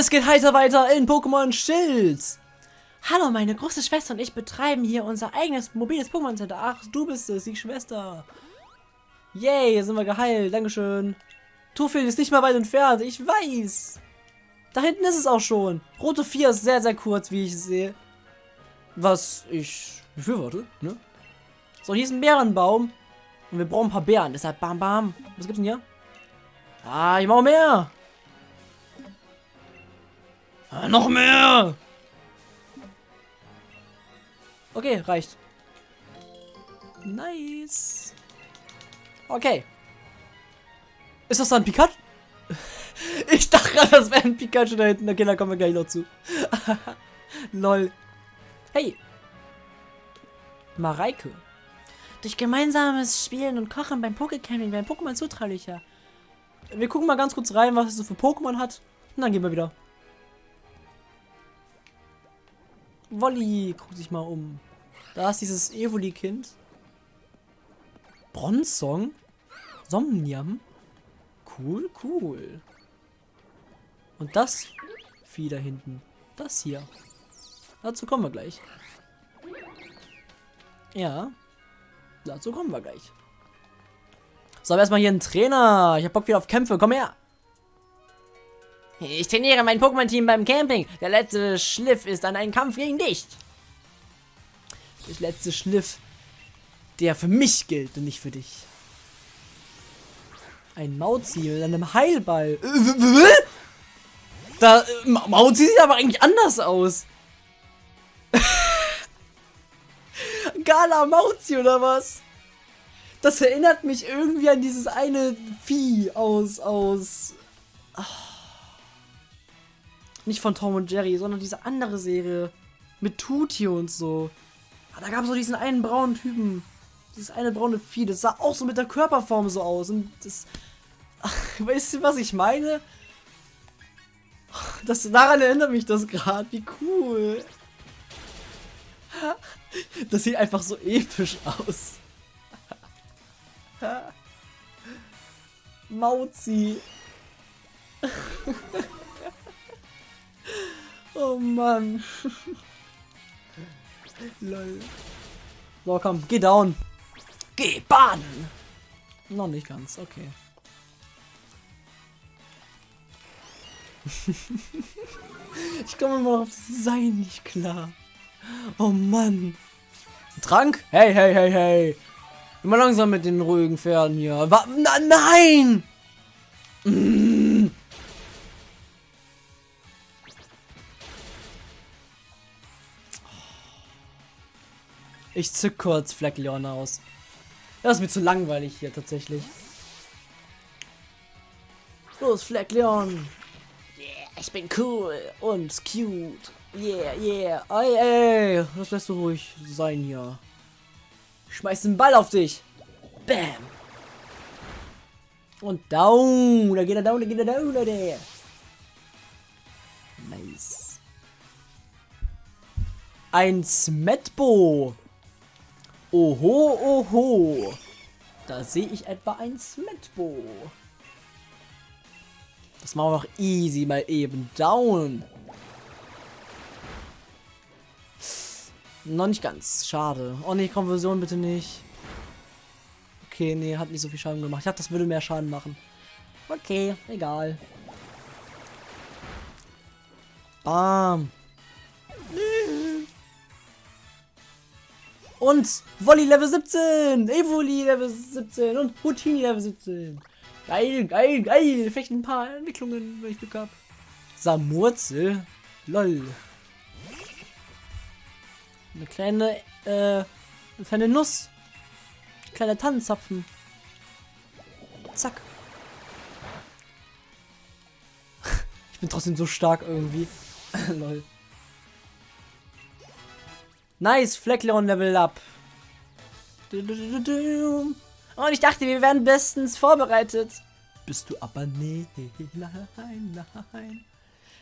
Es geht heiter weiter in Pokémon Schild. Hallo, meine große Schwester und ich betreiben hier unser eigenes mobiles Pokémon Center. Ach, du bist es, die Schwester. Yay, sind wir geheilt. Dankeschön. Tufil ist nicht mal weit entfernt. Ich weiß. Da hinten ist es auch schon. Rote 4 ist sehr, sehr kurz, wie ich sehe. Was ich befürworte, ne? So, hier ist ein Bärenbaum. Und wir brauchen ein paar Bären. Deshalb bam, bam. Was gibt's denn hier? Ah, ich brauche mehr. Ah, noch mehr. Okay, reicht. Nice. Okay. Ist das dann Pikachu? ich dachte gerade, das wäre ein Pikachu da hinten. Okay, da kommen wir gleich noch zu. Lol. Hey. Mareike. Durch gemeinsames Spielen und Kochen beim Pokécamping werden Pokémon zutraulicher. Wir gucken mal ganz kurz rein, was es so für Pokémon hat. Und dann gehen wir wieder. Wolli, guck dich mal um. Da ist dieses Evoli-Kind. Bronzong. Somnium. Cool, cool. Und das Vieh da hinten. Das hier. Dazu kommen wir gleich. Ja. Dazu kommen wir gleich. So, aber erstmal hier ein Trainer. Ich hab Bock wieder auf Kämpfe. Komm her. Ich trainiere mein Pokémon-Team beim Camping. Der letzte Schliff ist an einen Kampf gegen dich. Der letzte Schliff, der für mich gilt und nicht für dich. Ein Mauzi mit einem Heilball. Da, äh, Mauzi sieht aber eigentlich anders aus. Gala Mauzi oder was? Das erinnert mich irgendwie an dieses eine Vieh aus, aus... Ach. Nicht von Tom und Jerry, sondern diese andere Serie. Mit Tuti und so. Ah, da gab es so diesen einen braunen Typen. Dieses eine braune Vieh. Das sah auch so mit der Körperform so aus. Und das... Ach, weißt du, was ich meine? Das, daran erinnert mich das gerade. Wie cool. Das sieht einfach so episch aus. Mauzi. Oh Mann. Lol. So, komm, geh down. Geh baden. Noch nicht ganz, okay. ich komme immer auf Sein nicht klar. Oh Mann. Trank? Hey, hey, hey, hey. Immer langsam mit den ruhigen Pferden hier. Wa nein! Mm. Ich zück kurz Fleckleon aus. Das ist mir zu langweilig hier tatsächlich. Los, Fleckleon. Yeah, ich bin cool und cute. Yeah, yeah. Ey, ey. Das lässt du ruhig sein hier. Ich schmeiß den Ball auf dich. Bam. Und down. Da geht er down, da geht er down, Leute. Nice. Ein Smetbo. Oho, oho. Da sehe ich etwa ein Smetbo. Das machen wir noch easy mal eben. Down. Noch nicht ganz. Schade. Oh ne, Konversion bitte nicht. Okay, nee, hat nicht so viel Schaden gemacht. Ich dachte, das würde mehr Schaden machen. Okay, egal. Bam. Und Volley Level 17, Evoli Level 17 und Routini Level 17. Geil, geil, geil. Vielleicht ein paar Entwicklungen, wenn ich Glück habe. Samurzel. Lol. Eine kleine, äh, eine kleine Nuss. Kleine Tannenzapfen. Zack. ich bin trotzdem so stark irgendwie. Lol. Nice, Fleckleon Level Up. Und ich dachte, wir wären bestens vorbereitet. Bist du aber nee, nein, nein.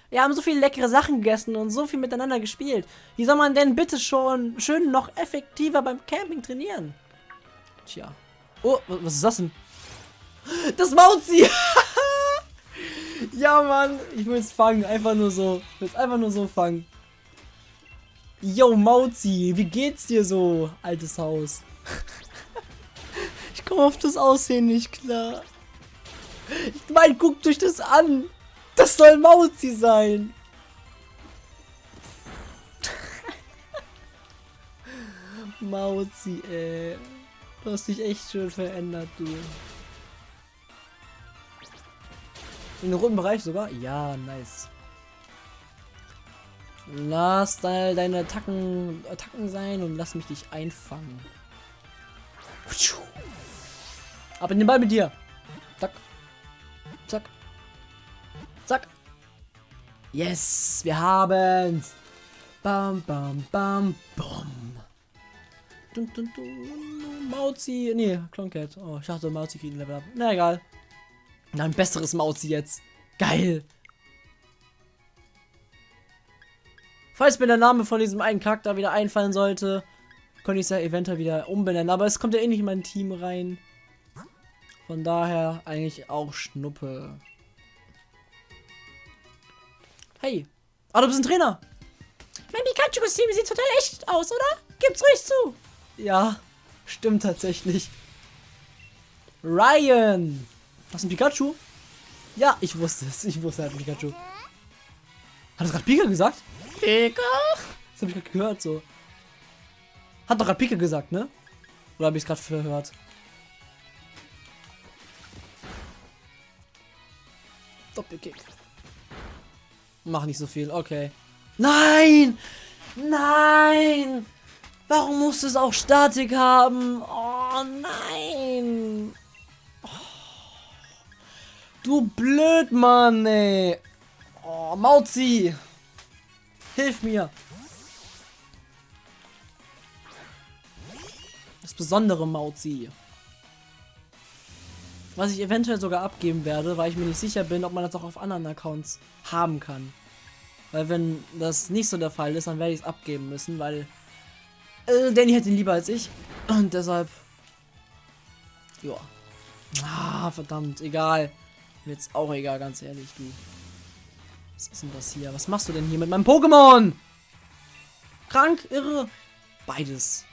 Wir haben so viele leckere Sachen gegessen und so viel miteinander gespielt. Wie soll man denn bitte schon schön noch effektiver beim Camping trainieren? Tja. Oh, was ist das denn? Das Mauzi! Ja, Mann, ich will es fangen. Einfach nur so. Ich will es einfach nur so fangen. Yo, Mauzi, wie geht's dir so, altes Haus? ich komme auf das Aussehen nicht klar. Ich meine, guckt euch das an. Das soll Mauzi sein. Mauzi, ey. Du hast dich echt schön verändert, du. In den roten Bereich sogar? Ja, nice. Lass da deine Attacken, Attacken sein und lass mich dich einfangen. Ab in den Ball mit dir. Zack. Zack. Zack. Yes, wir haben's. Bam, bam, bam, bam. Dun, dun, dun. Mauzi. Nee, Cloncat. Oh, ich dachte Mauzi kriegt ein Level up. Na egal. Na, ein besseres Mauzi jetzt. Geil. Falls mir der Name von diesem einen Charakter wieder einfallen sollte, könnte ich es ja eventuell wieder umbenennen. Aber es kommt ja eh nicht in mein Team rein. Von daher eigentlich auch Schnuppe. Hey. Ah, du bist ein Trainer. Mein Pikachu-Kostüm sieht total echt aus, oder? Gib's ruhig zu. Ja, stimmt tatsächlich. Ryan. Hast du ein Pikachu? Ja, ich wusste es. Ich wusste, hat ein Pikachu. Hat er gerade Pika gesagt? Pika? Das habe ich gerade gehört so. Hat doch gerade Pika gesagt, ne? Oder habe ich es gerade verhört? Doppelkick. Mach nicht so viel, okay. Nein! Nein! Warum muss es auch Statik haben? Oh nein! Oh. Du blöd Mann, ey! Oh, Mauzi! Hilf mir! Das besondere Mauzi. Was ich eventuell sogar abgeben werde, weil ich mir nicht sicher bin, ob man das auch auf anderen Accounts haben kann. Weil wenn das nicht so der Fall ist, dann werde ich es abgeben müssen, weil äh, Danny hätte ihn lieber als ich. Und deshalb... Ja. Ah, verdammt, egal. Mir jetzt auch egal, ganz ehrlich, du. Was ist denn das hier? Was machst du denn hier mit meinem Pokémon? Krank, irre. Beides.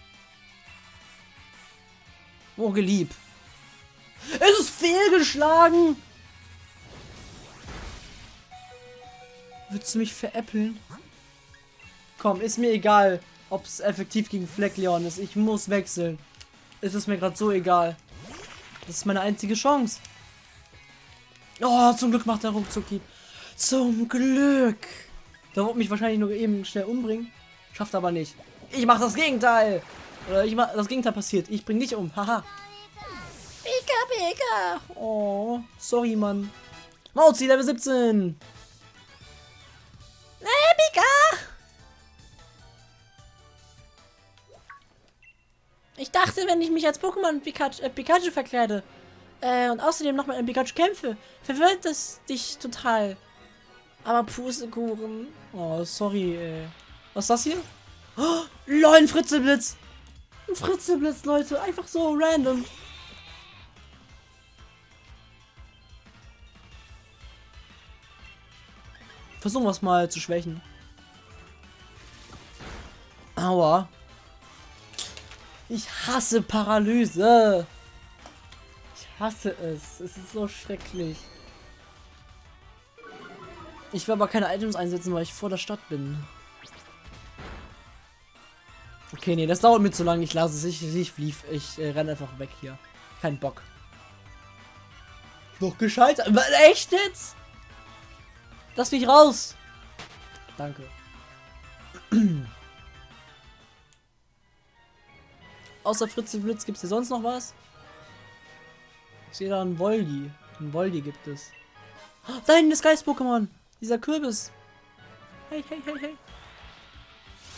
Oh, geliebt. Es ist fehlgeschlagen. Willst du mich veräppeln? Komm, ist mir egal, ob es effektiv gegen Fleckleon ist. Ich muss wechseln. Es ist mir gerade so egal. Das ist meine einzige Chance. Oh, zum Glück macht der ruckzuck Zum Glück. Der wird mich wahrscheinlich nur eben schnell umbringen. Schafft aber nicht. Ich mache das Gegenteil. Oder ich mach, das Gegenteil passiert. Ich bring dich um. Haha. Pika, Pika. Oh, sorry, Mann. Mauzi, Level 17. Hey, Pika. Ich dachte, wenn ich mich als Pokémon Pikachu, äh, Pikachu verkleide äh, und außerdem noch mal ein Pikachu kämpfe, verwirrt das dich total. Aber Pustekuchen. Oh, sorry, ey. Was ist das hier? Oh, lol, ein Fritzelblitz. Ein Fritzelblitz, Leute. Einfach so random. Versuchen wir es mal zu schwächen. Aua. Ich hasse Paralyse. Ich hasse es. Es ist so schrecklich. Ich will aber keine Items einsetzen, weil ich vor der Stadt bin. Okay, nee, das dauert mir zu lange. Ich lasse es. Ich, ich, ich, ich äh, renne einfach weg hier. Kein Bock. Noch gescheitert. Echt jetzt? Lass mich raus. Danke. Außer Fritze Blitz gibt es hier sonst noch was? Ich sehe da einen Voldi. Ein Voldi gibt es. Oh, da hinten ist Geist-Pokémon. Dieser Kürbis. Hey, hey, hey, hey.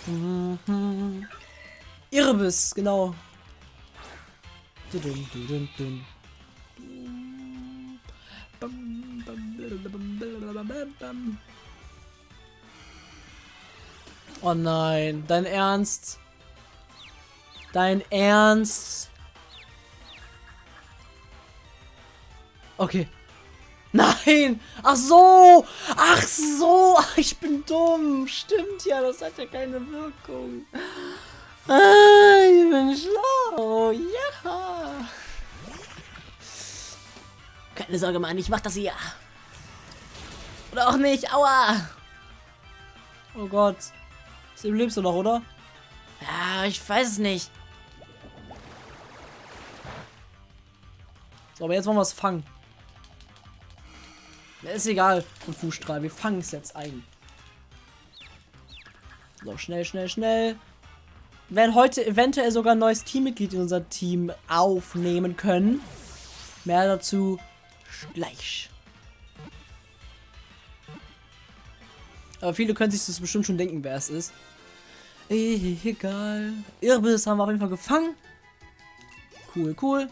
Mhm. Irbis, genau. Oh nein, dein Ernst? Dein Ernst? Okay. Nein! Ach so! Ach so! Ich bin dumm! Stimmt ja, das hat ja keine Wirkung. Ah, ich bin schlau! Ja! Keine Sorge, Mann, ich mach das hier. Oder auch nicht, aua! Oh Gott. Du lebst du noch, oder? Ja, ich weiß es nicht. So, aber jetzt wollen wir es fangen. Ist egal, und Fußstrahl. Wir fangen es jetzt ein. So, schnell, schnell, schnell. Wir werden heute eventuell sogar ein neues Teammitglied in unser Team aufnehmen können. Mehr dazu gleich. Aber viele können sich das bestimmt schon denken, wer es ist. Egal. Irbis haben wir auf jeden Fall gefangen. Cool, cool.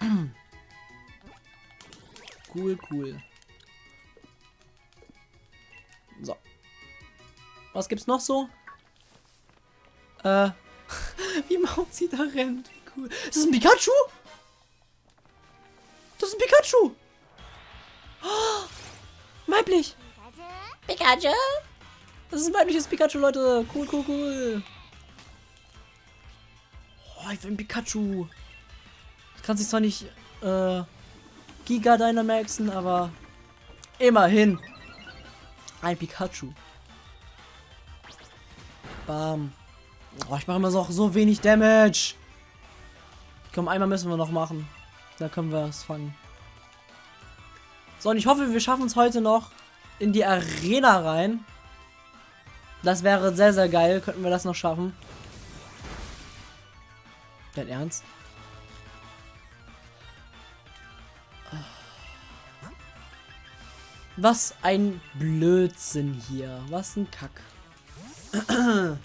cool, cool. Was gibt's noch so? Äh. Wie Mauzi da rennt. Cool. Ist das ein Pikachu? Das ist ein Pikachu. Oh, weiblich. Pikachu? Das ist ein weibliches Pikachu, Leute. Cool, cool, cool. Oh, ich will ein Pikachu. Ich kann sich zwar nicht äh, Giga Dynamaxen, aber immerhin. Ein Pikachu. Bam. Oh, ich mache immer noch so wenig Damage. Komm, einmal müssen wir noch machen. Da können wir es fangen. So, und ich hoffe, wir schaffen es heute noch in die Arena rein. Das wäre sehr, sehr geil. Könnten wir das noch schaffen. Dein Ernst? Was ein Blödsinn hier. Was ein Kack.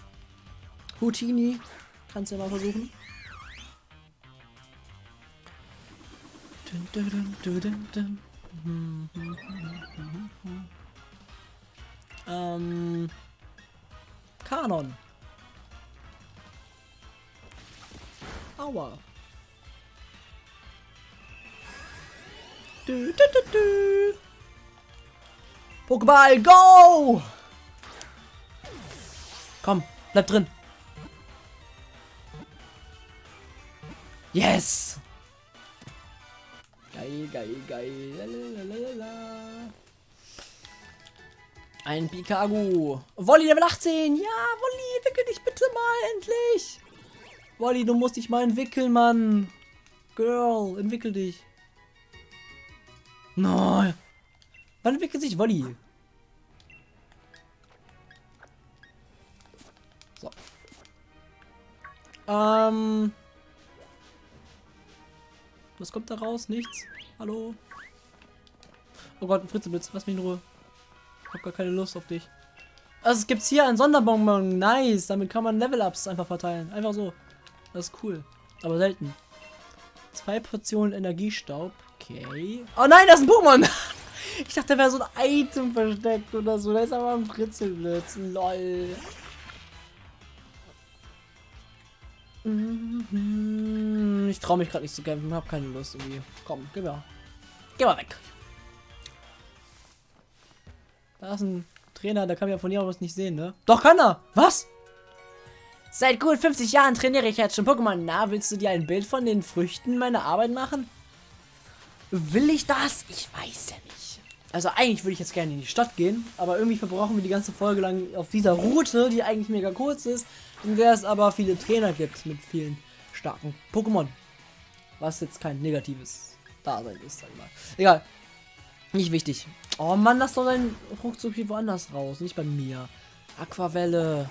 Houdini. Kannst du ja mal versuchen. Ähm. Kanon. Aua. Du, du, du, du. Pokéball, go! Komm, bleib drin. Yes! Geil, geil, geil. Lalalala. Ein Pikagu. Wolli Level 18. Ja, Wolli, entwickel dich bitte mal endlich. Wolli, du musst dich mal entwickeln, Mann. Girl, entwickel dich. Nein. Wann entwickelt sich Wolli? Ähm. Was kommt da raus? Nichts? Hallo? Oh Gott, ein Fritzeblitz. Lass mich in Ruhe. Ich hab gar keine Lust auf dich. Also es gibt hier ein Sonderbonbon. Nice. Damit kann man Level-Ups einfach verteilen. Einfach so. Das ist cool. Aber selten. Zwei Portionen Energiestaub. Okay. Oh nein, das ist ein Pokémon. Ich dachte, da wäre so ein Item versteckt oder so. Da ist aber ein Fritzelblitz. Lol. Ich traue mich gerade nicht zu kämpfen. Hab keine Lust irgendwie. Komm, geh mal. Geh mal weg. Da ist ein Trainer, der kann ja von hier aus nicht sehen, ne? Doch kann er. Was? Seit gut 50 Jahren trainiere ich jetzt schon Pokémon. Na, willst du dir ein Bild von den Früchten meiner Arbeit machen? Will ich das? Ich weiß ja nicht. Also eigentlich würde ich jetzt gerne in die Stadt gehen, aber irgendwie verbrauchen wir die ganze Folge lang auf dieser Route, die eigentlich mega kurz ist, der es aber viele Trainer gibt mit vielen starken Pokémon. Was jetzt kein negatives Dasein ist, sag ich mal. Egal. Nicht wichtig. Oh Mann, lass doch deinen Ruckzuck hier woanders raus, nicht bei mir. Aquavelle.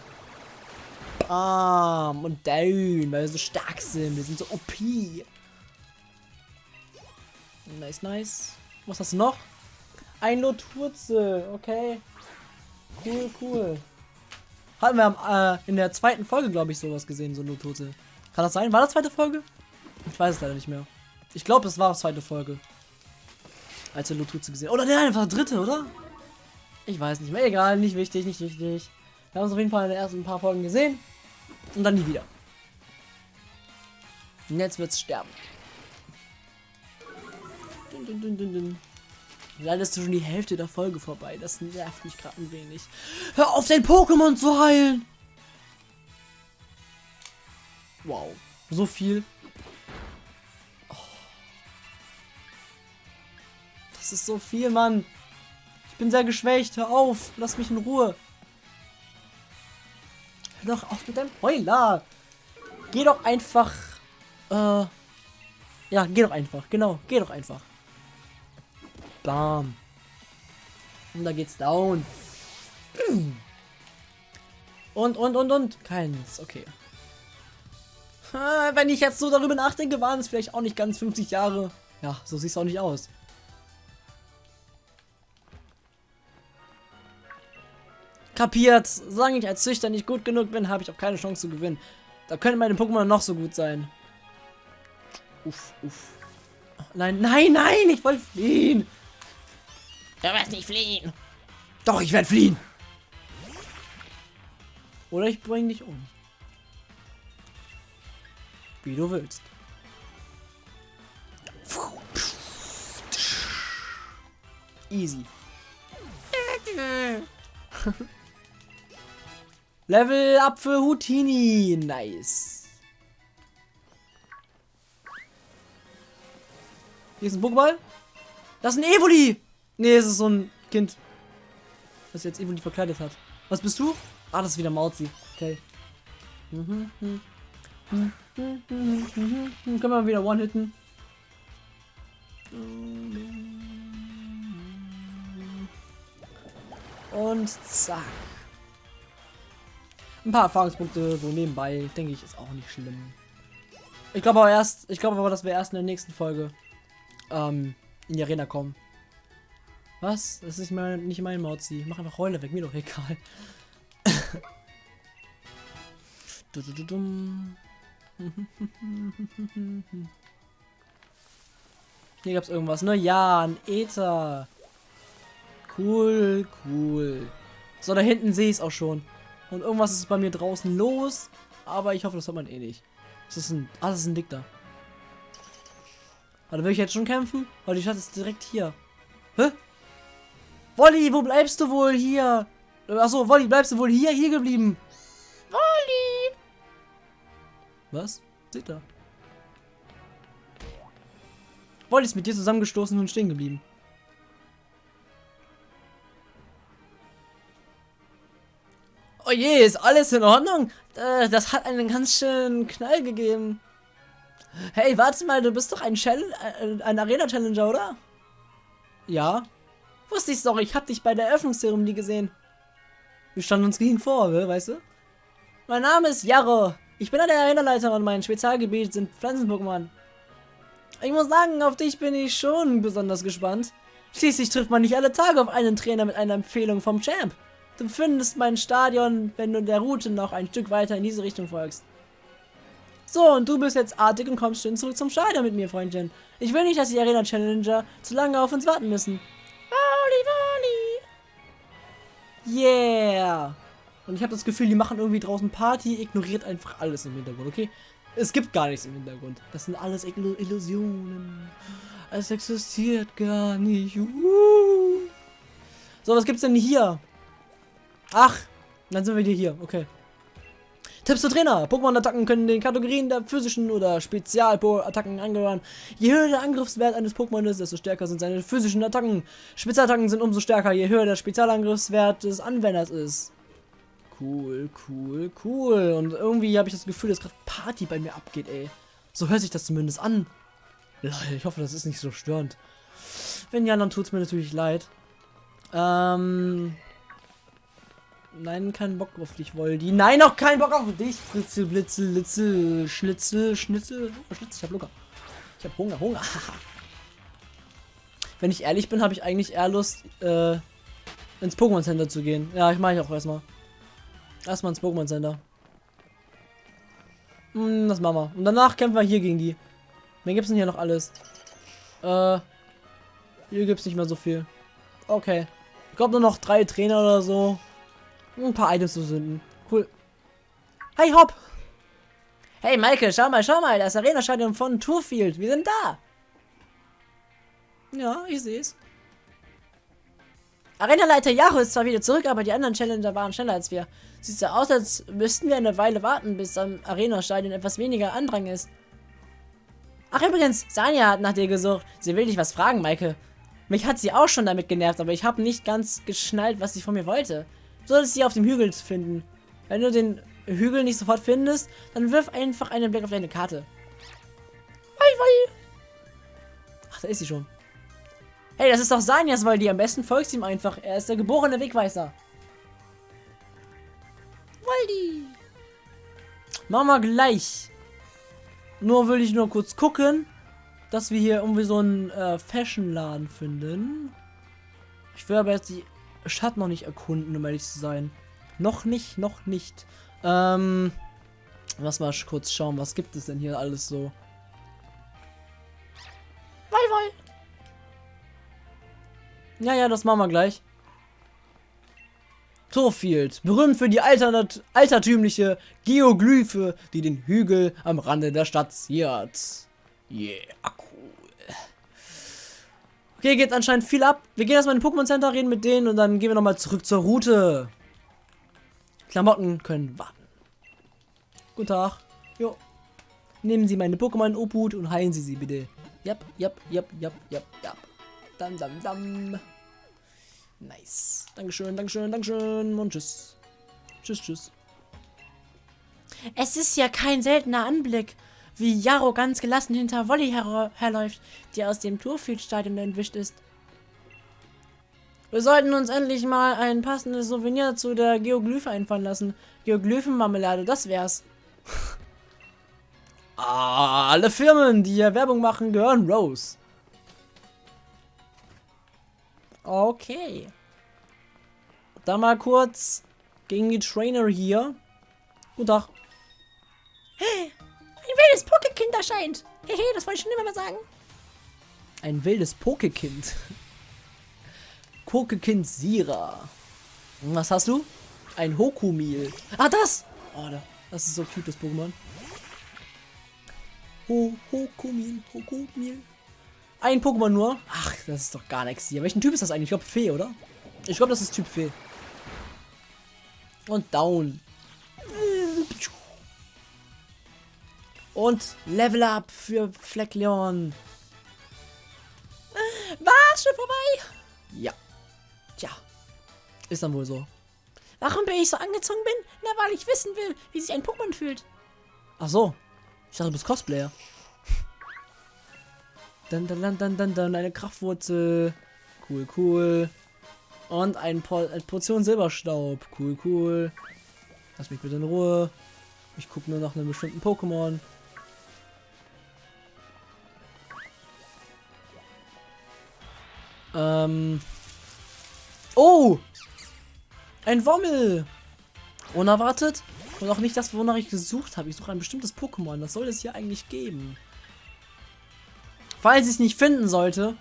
Arm und Down, weil wir so stark sind. Wir sind so OP. Nice, nice. Was hast du noch? Ein Loturze, okay. Cool, cool. Hatten wir äh, in der zweiten Folge, glaube ich, sowas gesehen, so Loturze. Kann das sein? War das zweite Folge? Ich weiß es leider nicht mehr. Ich glaube, es war die zweite Folge. Als wir Loturze gesehen Oder nein, einfach dritte, oder? Ich weiß nicht mehr. Egal, nicht wichtig, nicht wichtig. Wir haben es auf jeden Fall in den ersten paar Folgen gesehen. Und dann nie wieder. Und jetzt wird's sterben. Dun, dun, dun, Leider ist schon die Hälfte der Folge vorbei. Das nervt mich gerade ein wenig. Hör auf, dein Pokémon zu heilen! Wow. So viel. Oh. Das ist so viel, Mann. Ich bin sehr geschwächt. Hör auf. Lass mich in Ruhe. Hör doch auf mit deinem Heuler. Geh doch einfach. Äh. Ja, geh doch einfach. Genau, geh doch einfach. Bam. Und da geht's down. Und, und, und, und. Keins. Okay. Wenn ich jetzt so darüber nachdenke, waren es vielleicht auch nicht ganz 50 Jahre. Ja, so sieht es auch nicht aus. Kapiert. Solange ich als Züchter nicht gut genug bin, habe ich auch keine Chance zu gewinnen. Da können meine Pokémon noch so gut sein. Uff, uff. Nein, nein, nein, ich wollte fliehen. Du wirst nicht fliehen. Doch, ich werde fliehen. Oder ich bringe dich um. Wie du willst. Easy. Level up für Houdini. Nice. Hier ist ein Pokéball. Das ist ein Evoli. Nee, es ist so ein Kind. Das jetzt Evoli verkleidet hat. Was bist du? Ah, das ist wieder Mauzi. Okay. Mhm, mhm. Mhm. Können wir wieder One-Hitten. Und zack. Ein paar Erfahrungspunkte so nebenbei, denke ich, ist auch nicht schlimm. Ich glaube aber erst, ich glaube aber, dass wir erst in der nächsten Folge ähm, in die Arena kommen. Was? Das ist nicht mein, nicht mein Mauzi. Mach einfach Heule weg, mir doch egal. du, du, du. Hier gab's irgendwas, ne? Ja, ein Ether. Cool, cool. So, da hinten sehe ich es auch schon. Und irgendwas ist bei mir draußen los. Aber ich hoffe, das hat man eh nicht. Das ist ein. Ah, das ist ein Dick da. Warte, will ich jetzt schon kämpfen? Weil die Stadt ist direkt hier. Hä? Wolli, wo bleibst du wohl hier? Achso, Wolli, bleibst du wohl hier, hier geblieben? Wolli! Was? Seht da. Wolli ist mit dir zusammengestoßen und stehen geblieben. Oh je, ist alles in Ordnung? Äh, das hat einen ganz schönen Knall gegeben. Hey, warte mal, du bist doch ein, Chall äh, ein Arena-Challenger, oder? Ja. Wusste ich doch, ich hab dich bei der Eröffnungszeremonie gesehen. Wir standen uns gegen vor, weißt du? Mein Name ist Jarro. Ich bin der Arena-Leiter und mein Spezialgebiet sind Pflanzen-Pokémon. Ich muss sagen, auf dich bin ich schon besonders gespannt. Schließlich trifft man nicht alle Tage auf einen Trainer mit einer Empfehlung vom Champ. Du findest mein Stadion, wenn du der Route noch ein Stück weiter in diese Richtung folgst. So, und du bist jetzt artig und kommst schön zurück zum Stadion mit mir, Freundchen. Ich will nicht, dass die Arena Challenger zu lange auf uns warten müssen. Yeah. Und ich habe das Gefühl, die machen irgendwie draußen Party, ignoriert einfach alles im Hintergrund, okay? Es gibt gar nichts im Hintergrund. Das sind alles Ill Illusionen. Es existiert gar nicht. Uh. So, was gibt's denn hier? Ach, dann sind wir hier. Okay. Tipps zu Trainer. Pokémon-Attacken können den Kategorien der physischen oder Spezial-Attacken angehören. Je höher der Angriffswert eines Pokémon ist, desto stärker sind seine physischen Attacken. Spezialattacken sind umso stärker, je höher der Spezialangriffswert des Anwenders ist. Cool, cool, cool. Und irgendwie habe ich das Gefühl, dass gerade Party bei mir abgeht, ey. So hört sich das zumindest an. Ich hoffe, das ist nicht so störend. Wenn ja, dann tut es mir natürlich leid. Ähm, Nein, keinen Bock auf dich, Woldi. Nein, auch keinen Bock auf dich. Fritzel, Blitzel, Litzel, Schnitzel, Schnitzel. Oh, Schnitzel, ich hab Lucker. Ich hab Hunger, Hunger. Wenn ich ehrlich bin, habe ich eigentlich eher Lust, äh, ins Pokémon Center zu gehen. Ja, ich mache ich auch erstmal. Erstmal ins Pokémon Center. Hm, das machen wir. Und danach kämpfen wir hier gegen die. Wen gibt's denn hier noch alles? Äh, hier gibt's nicht mehr so viel. Okay. Ich glaube nur noch drei Trainer oder so ein paar Items zu sünden. Cool. Hey, Hopp! Hey, Michael, schau mal, schau mal, das Arena-Stadion von Tourfield. Wir sind da. Ja, ich sehe es. Arenaleiter Yahoo ist zwar wieder zurück, aber die anderen Challenger waren schneller als wir. Sieht so aus, als müssten wir eine Weile warten, bis am Arena-Stadion etwas weniger Andrang ist. Ach übrigens, Sanja hat nach dir gesucht. Sie will dich was fragen, Maike. Mich hat sie auch schon damit genervt, aber ich habe nicht ganz geschnallt, was sie von mir wollte. Solltest sie auf dem Hügel finden. Wenn du den Hügel nicht sofort findest, dann wirf einfach einen Blick auf deine Karte. Wei, wei. Ach, da ist sie schon. Hey, das ist doch Sanjas Waldi. Am besten folgst ihm einfach. Er ist der geborene Wegweiser. Waldi. Machen wir gleich. Nur will ich nur kurz gucken, dass wir hier irgendwie so einen äh, Fashion-Laden finden. Ich will aber jetzt die Stadt noch nicht erkunden, um ehrlich zu sein. Noch nicht, noch nicht. Ähm, lass mal kurz schauen, was gibt es denn hier alles so. Wei, wei. Ja, ja, das machen wir gleich. Torfield, berühmt für die alternat altertümliche Geoglyphe, die den Hügel am Rande der Stadt ziert. Yeah. Okay, geht anscheinend viel ab. Wir gehen erstmal in den Pokémon Center, reden mit denen und dann gehen wir nochmal zurück zur Route. Klamotten können warten. Guten Tag. Jo. Nehmen Sie meine Pokémon Obhut und heilen Sie sie bitte. Jap, jap, jap, jap, jap, jap. Dam, dam, dam. Nice. Dankeschön, Dankeschön, Dankeschön und tschüss. Tschüss, tschüss. Es ist ja kein seltener Anblick, wie Jaro ganz gelassen hinter Wolli her herläuft, die aus dem Turfield-Stadion entwischt ist. Wir sollten uns endlich mal ein passendes Souvenir zu der Geoglyphe einfallen lassen. Geoglyphenmarmelade, das wär's. Alle Firmen, die hier Werbung machen, gehören Rose. Okay. Dann mal kurz gegen die Trainer hier. Guten Tag. Hey, ein wildes Pokekind erscheint. Hehe, das wollte ich schon immer mal sagen. Ein wildes Pokekind. Pokekind Sira. Was hast du? Ein Hokumil. Ah, das! Oh, das ist so cute, das Pokémon. Ho, Hokumil, Hokumil. Ein Pokémon nur. Ach, das ist doch gar nichts hier. Welchen Typ ist das eigentlich? Ich glaube Fee, oder? Ich glaube, das ist Typ Fee. Und down. Und Level Up für Fleckleon. Was? Schon vorbei? Ja. Tja. Ist dann wohl so. Warum bin ich so angezogen bin? Na, weil ich wissen will, wie sich ein Pokémon fühlt. Ach so. Ich dachte, du bist Cosplayer. Dann, dann, dann, dann, dann, dann eine Kraftwurzel. Cool, cool. Und ein po eine Portion Silberstaub. Cool, cool. Lass mich bitte in Ruhe. Ich gucke nur nach einem bestimmten Pokémon. Ähm. Oh! Ein Wommel! Unerwartet. Und auch nicht das, wonach ich gesucht habe. Ich suche ein bestimmtes Pokémon. Das soll es hier eigentlich geben. Falls ich es nicht finden sollte,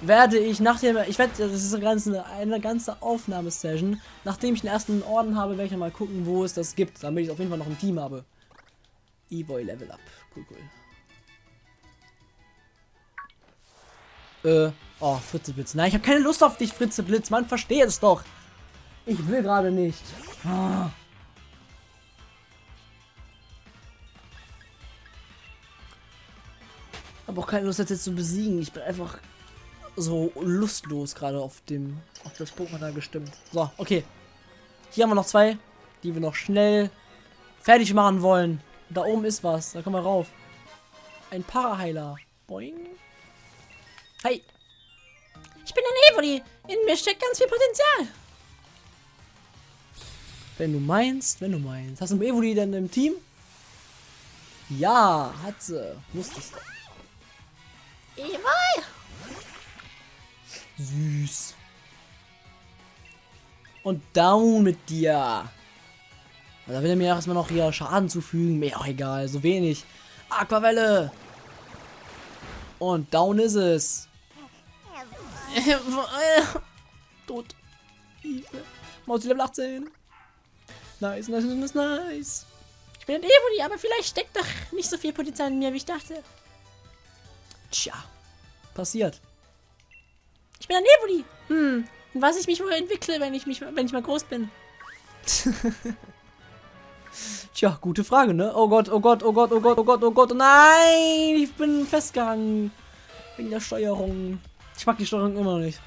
werde ich nach dem, ich werde, das ist eine ganze, eine ganze Aufnahmesession, nachdem ich den ersten Orden habe, werde ich mal gucken, wo es das gibt, damit ich auf jeden Fall noch ein Team habe. E-Boy Level Up. Cool, cool. Äh, oh, Fritzeblitz. Nein, ich habe keine Lust auf dich, Fritzeblitz. Man, verstehe es doch. Ich will gerade nicht. Ah. habe auch keine Lust jetzt zu besiegen. Ich bin einfach so lustlos gerade auf dem auf das Pokémon da gestimmt. So, okay. Hier haben wir noch zwei, die wir noch schnell fertig machen wollen. Da oben ist was. Da kommen wir rauf. Ein Paraheiler. Boing. Hey. Ich bin ein Evoli. In mir steckt ganz viel Potenzial. Wenn du meinst, wenn du meinst. Hast du ein Evoli denn im Team? Ja, hat sie. Wusstest du. Ewol! Süß. Und down mit dir. Da will er mir erstmal noch hier Schaden zufügen. Mir auch egal, so wenig. Aquavelle. Und down ist es. Tot. Maus Level 18. Nice, nice, nice, nice. Ich bin ein Evoli, aber vielleicht steckt doch nicht so viel Potenzial in mir, wie ich dachte. Tja, passiert. Ich bin ein Evoli. Hm, Und was ich mich wohl entwickle, wenn ich mich, wenn ich mal groß bin. Tja, gute Frage, ne? Oh Gott, oh Gott, oh Gott, oh Gott, oh Gott, oh Gott. Nein! Ich bin festgehangen. Wegen der Steuerung. Ich mag die Steuerung immer noch nicht.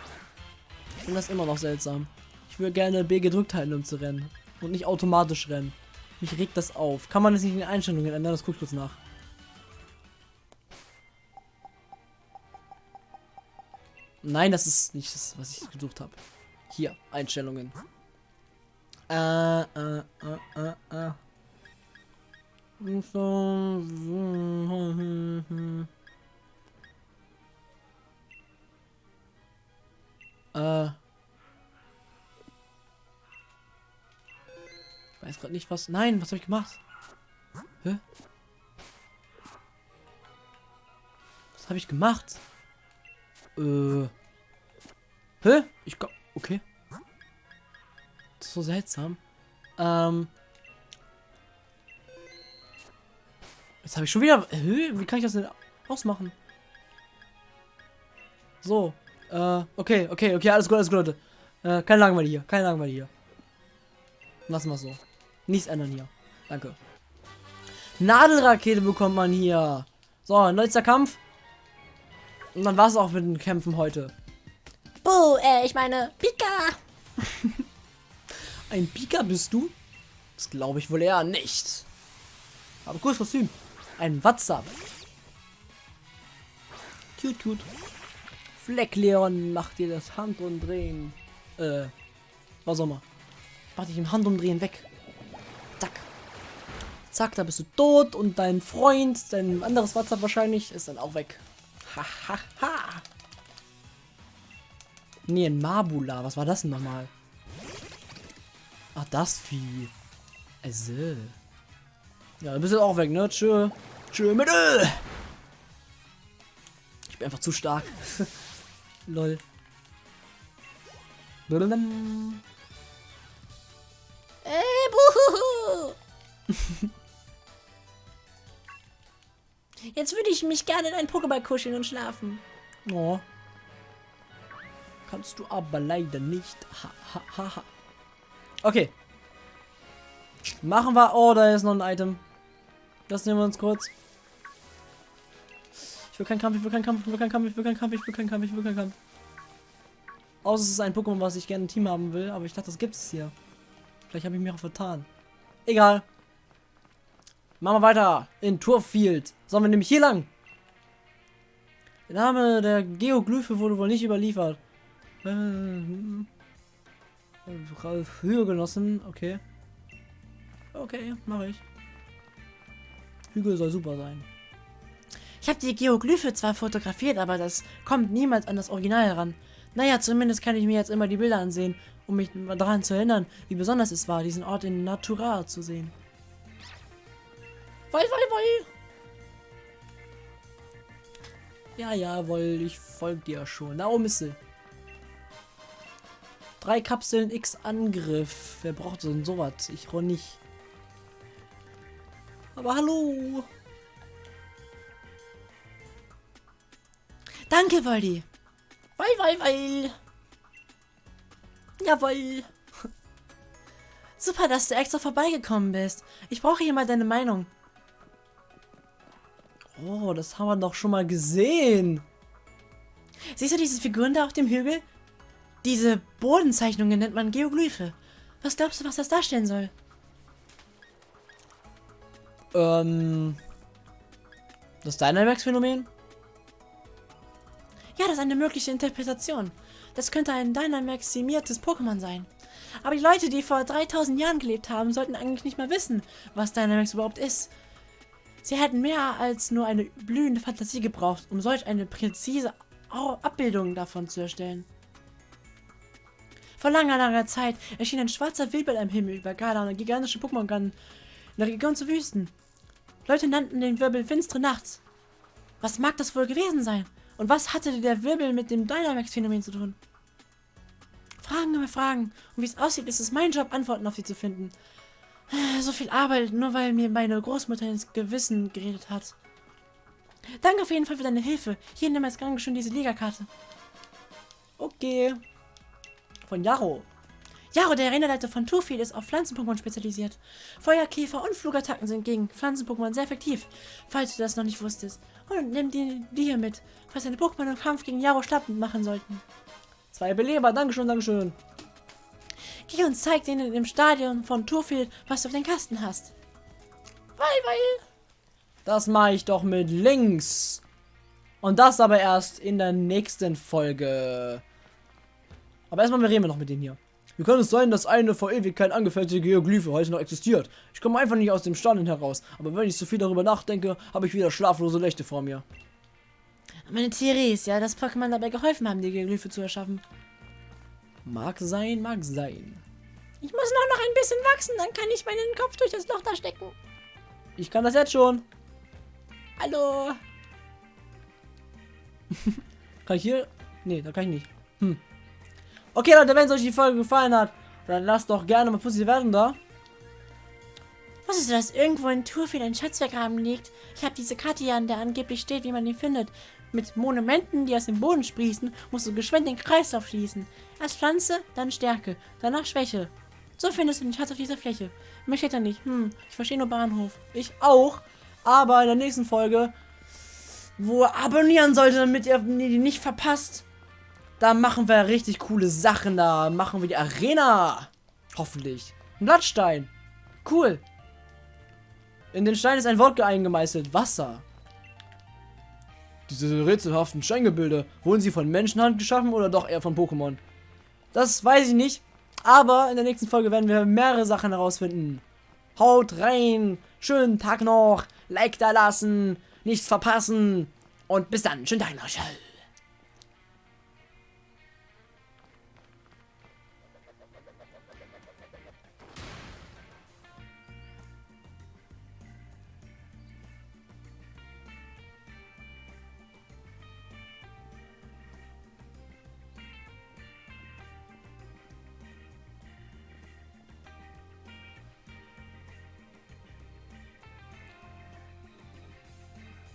Ich finde das immer noch seltsam. Ich würde gerne B gedrückt halten, um zu rennen. Und nicht automatisch rennen. Mich regt das auf. Kann man das nicht in den Einstellungen ändern? Das gucke ich kurz nach. Nein, das ist nicht das, was ich gesucht habe. Hier, Einstellungen. Äh, äh, äh, äh, äh. Äh. Ich weiß gerade nicht, was. Nein, was habe ich gemacht? Hä? Was habe ich gemacht? Äh. Hä? Ich glaube. Okay. So seltsam. Ähm. Jetzt habe ich schon wieder. Hä? Wie kann ich das denn ausmachen? So. Äh, okay, okay, okay, alles gut, alles gut, Leute. Äh, keine Langeweile hier, keine Langeweile hier. Lassen wir so. Nichts ändern hier. Danke. Nadelrakete bekommt man hier. So, neuester Kampf. Und dann war es auch mit den Kämpfen heute. Buh, äh, ich meine, Pika. Ein Pika bist du? Das glaube ich wohl eher nicht. Aber cooles Kostüm. Ein WhatsApp. Cute, cute. Fleckleon macht dir das Handumdrehen. Äh, was auch immer. Mach dich im Handumdrehen weg. Zack. Zack, da bist du tot und dein Freund, dein anderes WhatsApp wahrscheinlich, ist dann auch weg. Hahaha. Ha, ha. Nee, ein Mabula. Was war das denn nochmal? Ach, das Vieh. Also. Ja, du bist jetzt auch weg, ne? Tschö. Tschö mit Ö. Ich bin einfach zu stark. Lol. Äh, buhuhu. Jetzt würde ich mich gerne in einen Pokéball kuscheln und schlafen. Oh. Kannst du aber leider nicht. Ha, ha, ha, ha. Okay. Machen wir. Oh, da ist noch ein Item. Das nehmen wir uns kurz. Ich will keinen Kampf, ich will keinen Kampf, ich will keinen Kampf, ich will keinen Kampf, ich will keinen Kampf, ich will keinen Kampf. Außer es ist ein Pokémon, was ich gerne im Team haben will, aber ich dachte, das gibt es hier. Vielleicht habe ich mich auch vertan. Egal. Machen wir weiter. In Turfield. Sollen wir nämlich hier lang? Der Name der Geoglyphe wurde wohl nicht überliefert. Äh, genossen. Okay. Okay, mache ich. Hügel soll super sein. Ich habe die Geoglyphe zwar fotografiert, aber das kommt niemals an das Original heran. Naja, zumindest kann ich mir jetzt immer die Bilder ansehen, um mich daran zu erinnern, wie besonders es war, diesen Ort in Natura zu sehen. Woll, woll, woll! Ja, jawohl, ich folge dir schon. Da oben ist sie. Drei Kapseln X Angriff. Wer braucht ein sowas? Ich roll nicht. Aber hallo. Danke, Woldi. Weil, weil, weil. Jawohl. Super, dass du extra vorbeigekommen bist. Ich brauche hier mal deine Meinung. Oh, das haben wir doch schon mal gesehen. Siehst du diese Figuren da auf dem Hügel? Diese Bodenzeichnungen nennt man Geoglyphe. Was glaubst du, was das darstellen soll? Ähm. Das Dynamax-Phänomen? Ja, das ist eine mögliche Interpretation. Das könnte ein Dynamaximiertes Pokémon sein. Aber die Leute, die vor 3000 Jahren gelebt haben, sollten eigentlich nicht mal wissen, was Dynamax überhaupt ist. Sie hätten mehr als nur eine blühende Fantasie gebraucht, um solch eine präzise Abbildung davon zu erstellen. Vor langer, langer Zeit erschien ein schwarzer Wirbel am Himmel über Gala und gigantische Pokémon in der Region zu Wüsten. Leute nannten den Wirbel finstere Nacht. Was mag das wohl gewesen sein? Und was hatte der Wirbel mit dem Dynamax-Phänomen zu tun? Fragen über Fragen. Und wie es aussieht, ist es mein Job, Antworten auf sie zu finden. So viel Arbeit, nur weil mir meine Großmutter ins Gewissen geredet hat. Danke auf jeden Fall für deine Hilfe. Hier nimm als Dankeschön diese Liga-Karte. Okay. Von Jaro. Jaro, der Arenaleiter von Turfil, ist auf Pflanzen-Pokémon spezialisiert. Feuer, Käfer und Flugattacken sind gegen Pflanzen-Pokémon sehr effektiv, falls du das noch nicht wusstest. Und nimm die, die hier mit, falls deine Pokémon im Kampf gegen Jaro schlapp machen sollten. Zwei Beleber, Dankeschön, Dankeschön. Geh und zeig denen im Stadion von Turfil, was du auf den Kasten hast. Weil, weil. Das mache ich doch mit links. Und das aber erst in der nächsten Folge. Aber erstmal reden wir noch mit denen hier. Wie kann es sein, dass eine vor Ewigkeit angefertigte Hieroglyphe heute noch existiert? Ich komme einfach nicht aus dem Staunen heraus. Aber wenn ich so viel darüber nachdenke, habe ich wieder schlaflose Nächte vor mir. Meine Theorie ist ja, dass Pokémon dabei geholfen haben, die Hieroglyphe zu erschaffen. Mag sein, mag sein. Ich muss nur noch ein bisschen wachsen, dann kann ich meinen Kopf durch das Loch da stecken. Ich kann das jetzt schon. Hallo. kann ich hier? Nee, da kann ich nicht. Hm. Okay, Leute, wenn es euch die Folge gefallen hat, dann lasst doch gerne mal positive Wertung da. Wusstest du, dass irgendwo in Turfil ein Schatzvergraben liegt? Ich habe diese Karte hier, an der angeblich steht, wie man ihn findet. Mit Monumenten, die aus dem Boden sprießen, musst du geschwind den Kreislauf schließen. Erst Pflanze, dann Stärke, danach Schwäche. So findest du den Schatz auf dieser Fläche. Mir steht da nicht. Hm, ich verstehe nur Bahnhof. Ich auch. Aber in der nächsten Folge, wo ihr abonnieren solltet, damit ihr die nicht verpasst, da machen wir richtig coole Sachen. Da machen wir die Arena. Hoffentlich. Ein Blattstein. Cool. In den Stein ist ein Wort eingemeißelt. Wasser. Diese rätselhaften Steingebilde, wurden sie von Menschenhand geschaffen oder doch eher von Pokémon? Das weiß ich nicht. Aber in der nächsten Folge werden wir mehrere Sachen herausfinden. Haut rein. Schönen Tag noch. Like da lassen. Nichts verpassen. Und bis dann. Schönen Tag noch.